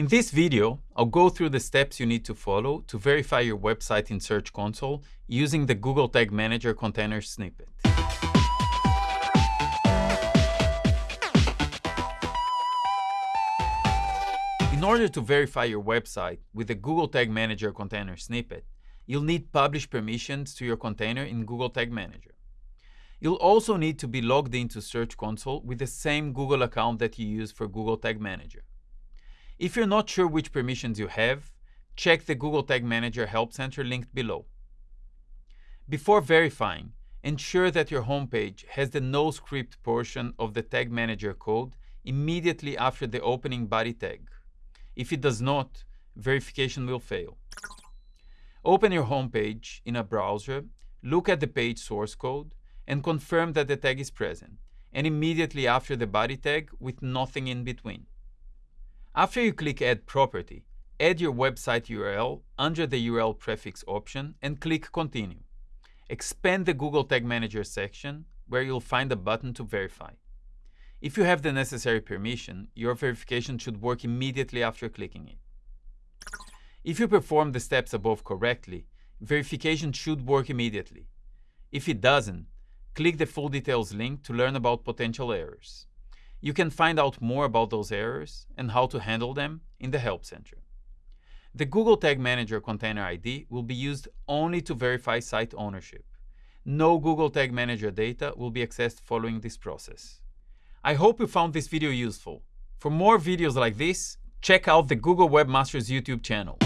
In this video, I'll go through the steps you need to follow to verify your website in Search Console using the Google Tag Manager container snippet. In order to verify your website with the Google Tag Manager container snippet, you'll need publish permissions to your container in Google Tag Manager. You'll also need to be logged into Search Console with the same Google account that you use for Google Tag Manager. If you're not sure which permissions you have, check the Google Tag Manager Help Center linked below. Before verifying, ensure that your homepage has the no script portion of the Tag Manager code immediately after the opening body tag. If it does not, verification will fail. Open your homepage in a browser, look at the page source code, and confirm that the tag is present, and immediately after the body tag with nothing in between. After you click Add Property, add your website URL under the URL prefix option and click Continue. Expand the Google Tag Manager section where you'll find a button to verify. If you have the necessary permission, your verification should work immediately after clicking it. If you perform the steps above correctly, verification should work immediately. If it doesn't, click the full details link to learn about potential errors. You can find out more about those errors and how to handle them in the Help Center. The Google Tag Manager Container ID will be used only to verify site ownership. No Google Tag Manager data will be accessed following this process. I hope you found this video useful. For more videos like this, check out the Google Webmasters YouTube channel.